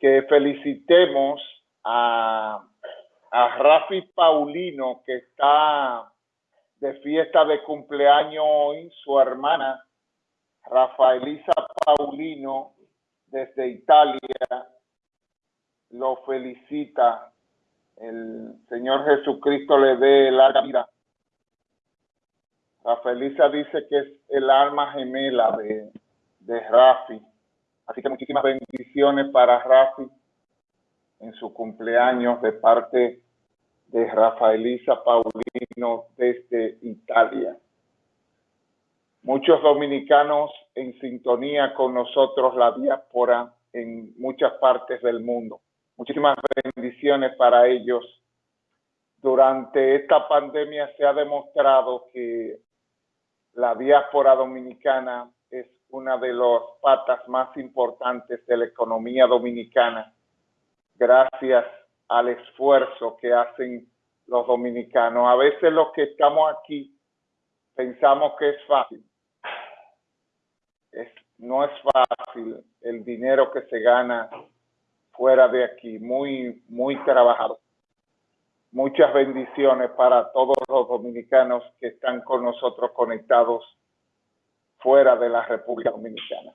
que felicitemos a, a Rafi Paulino, que está de fiesta de cumpleaños hoy, su hermana Rafaelisa Paulino, desde Italia, lo felicita. El Señor Jesucristo le dé larga vida. Rafaelisa dice que es el alma gemela de, de Rafi. Así que muchísimas bendiciones para Rafi en su cumpleaños de parte de Rafaelisa Paulino desde Italia. Muchos dominicanos en sintonía con nosotros, la diáspora en muchas partes del mundo. Muchísimas bendiciones para ellos. Durante esta pandemia se ha demostrado que la diáspora dominicana una de las patas más importantes de la economía dominicana, gracias al esfuerzo que hacen los dominicanos. A veces los que estamos aquí pensamos que es fácil. No es fácil el dinero que se gana fuera de aquí, muy, muy trabajado. Muchas bendiciones para todos los dominicanos que están con nosotros conectados fuera de la República Dominicana.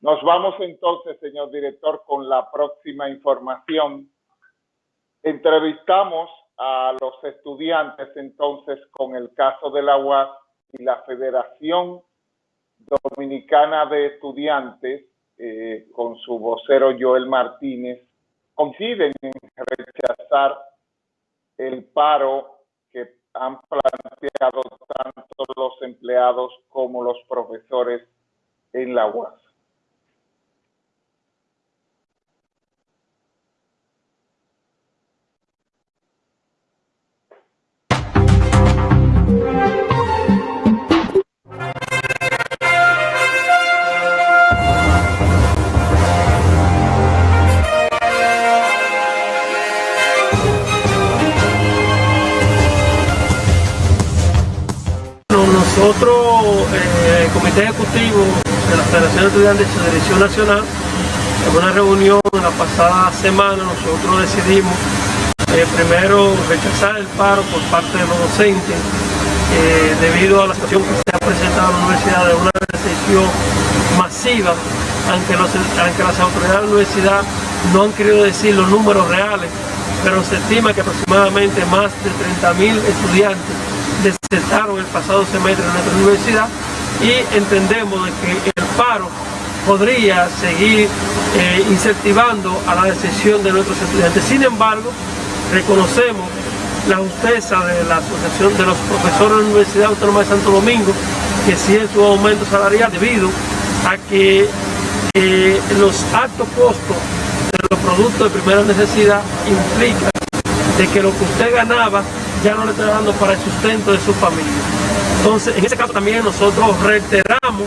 Nos vamos entonces, señor director, con la próxima información. Entrevistamos a los estudiantes entonces con el caso de la UAS y la Federación Dominicana de Estudiantes, eh, con su vocero Joel Martínez, coinciden en rechazar el paro han planteado tanto los empleados como los profesores en la UAS. Ejecutivo de la Federación de Estudiantes de su Dirección Nacional, en una reunión la pasada semana nosotros decidimos eh, primero rechazar el paro por parte de los docentes eh, debido a la situación que se ha presentado en la universidad de una recesión masiva, aunque, aunque las autoridades de la universidad no han querido decir los números reales, pero se estima que aproximadamente más de 30.000 estudiantes desertaron el pasado semestre en nuestra universidad y entendemos de que el paro podría seguir eh, incentivando a la decisión de nuestros estudiantes. Sin embargo, reconocemos la justeza de la Asociación de los Profesores de la Universidad Autónoma de Santo Domingo, que sigue su aumento salarial debido a que eh, los altos costos de los productos de primera necesidad implican de que lo que usted ganaba ya no le está dando para el sustento de su familia. Entonces, en ese caso también nosotros reiteramos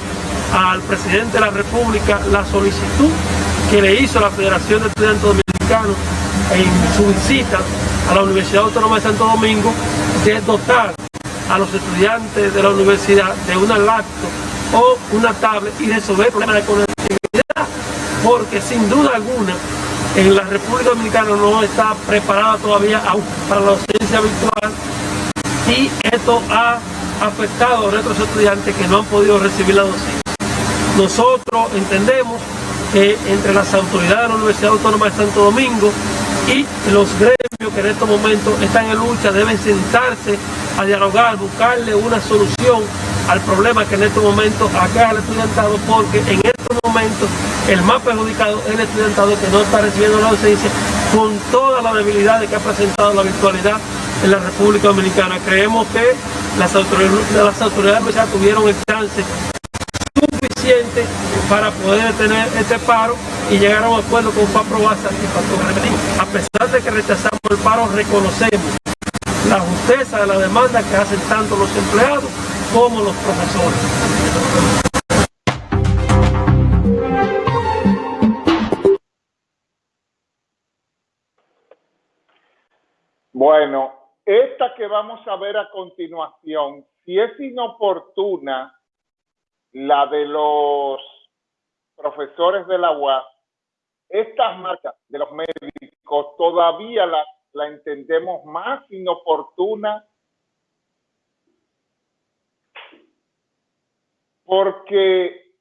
al presidente de la República la solicitud que le hizo la Federación de Estudiantes Dominicanos en su visita a la Universidad Autónoma de Santo Domingo de dotar a los estudiantes de la universidad de una laptop o una tablet y resolver problemas de conectividad, porque sin duda alguna en la República Dominicana no está preparada todavía para la docencia virtual y esto ha afectado a nuestros estudiantes que no han podido recibir la docencia. Nosotros entendemos que entre las autoridades de la Universidad Autónoma de Santo Domingo y los gremios que en estos momentos están en lucha deben sentarse a dialogar, buscarle una solución al problema que en estos momentos acá el estudiantado, porque en estos momentos el más perjudicado es el estudiantado que no está recibiendo la docencia con todas las debilidades que ha presentado la virtualidad en la República Dominicana. Creemos que las autoridades, las autoridades ya tuvieron el chance suficiente para poder tener este paro y llegar a un acuerdo con FAPRO y A pesar de que rechazamos el paro, reconocemos la justeza de la demanda que hacen tanto los empleados como los profesores. Bueno, esta que vamos a ver a continuación, si es inoportuna, la de los profesores de la UAS, estas marchas de los médicos todavía la, la entendemos más inoportuna porque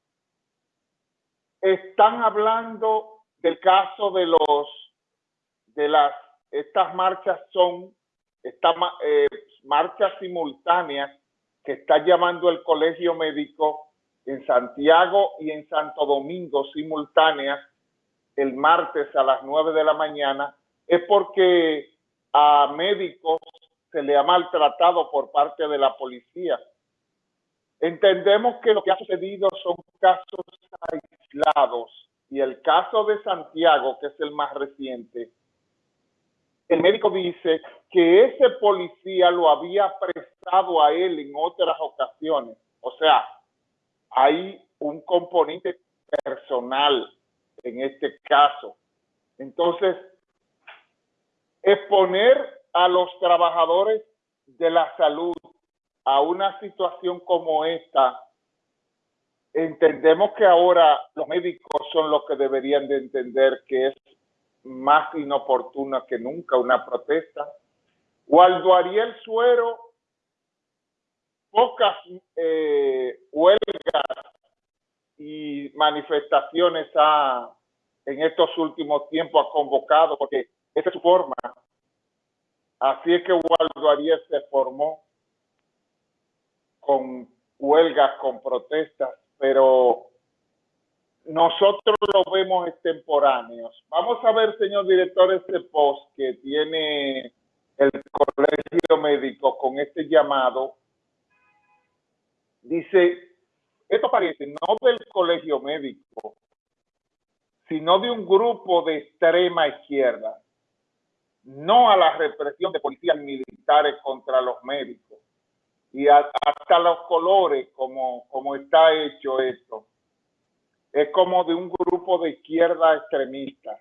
están hablando del caso de los de las estas marchas son estas eh, marchas simultáneas que está llamando el colegio médico en Santiago y en Santo Domingo simultáneas el martes a las 9 de la mañana es porque a médicos se le ha maltratado por parte de la policía. Entendemos que lo que ha sucedido son casos aislados y el caso de Santiago, que es el más reciente, el médico dice que ese policía lo había prestado a él en otras ocasiones. O sea, hay un componente personal en este caso. Entonces, exponer a los trabajadores de la salud a una situación como esta, entendemos que ahora los médicos son los que deberían de entender que es más inoportuna que nunca una protesta. Waldo Ariel Suero, pocas eh, huelgas y manifestaciones ha, en estos últimos tiempos ha convocado, porque esa es su forma. Así es que Waldo Ariel se formó con huelgas, con protestas, pero nosotros lo vemos extemporáneos. Vamos a ver, señor director, este post que tiene el colegio médico con este llamado. Dice, esto parece no del colegio médico, sino de un grupo de extrema izquierda, no a la represión de policías militares contra los médicos y hasta los colores como, como está hecho esto. Es como de un grupo de izquierda extremista.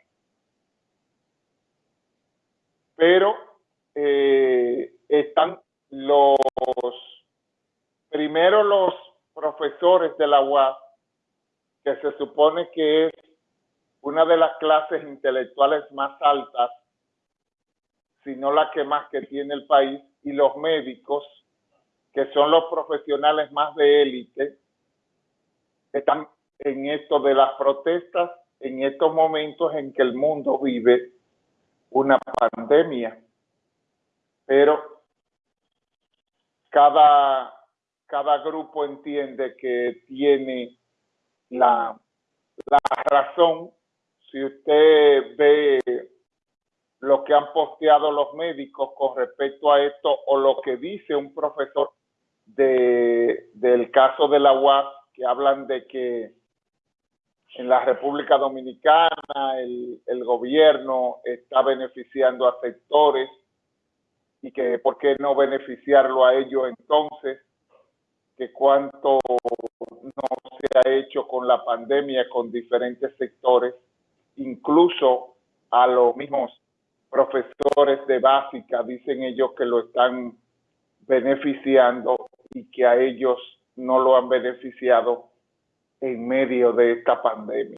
Pero eh, están los, primero los profesores de la UAS, que se supone que es una de las clases intelectuales más altas, si no la que más que tiene el país, y los médicos, que son los profesionales más de élite, están en esto de las protestas, en estos momentos en que el mundo vive una pandemia. Pero cada, cada grupo entiende que tiene la, la razón. Si usted ve lo que han posteado los médicos con respecto a esto o lo que dice un profesor de, del caso de la UAS, que hablan de que en la República Dominicana el, gobierno está beneficiando a sectores y que por qué no beneficiarlo a ellos entonces, que cuánto no se ha hecho con la pandemia con diferentes sectores, incluso a los mismos profesores de básica, dicen ellos que lo están beneficiando y que a ellos no lo han beneficiado en medio de esta pandemia.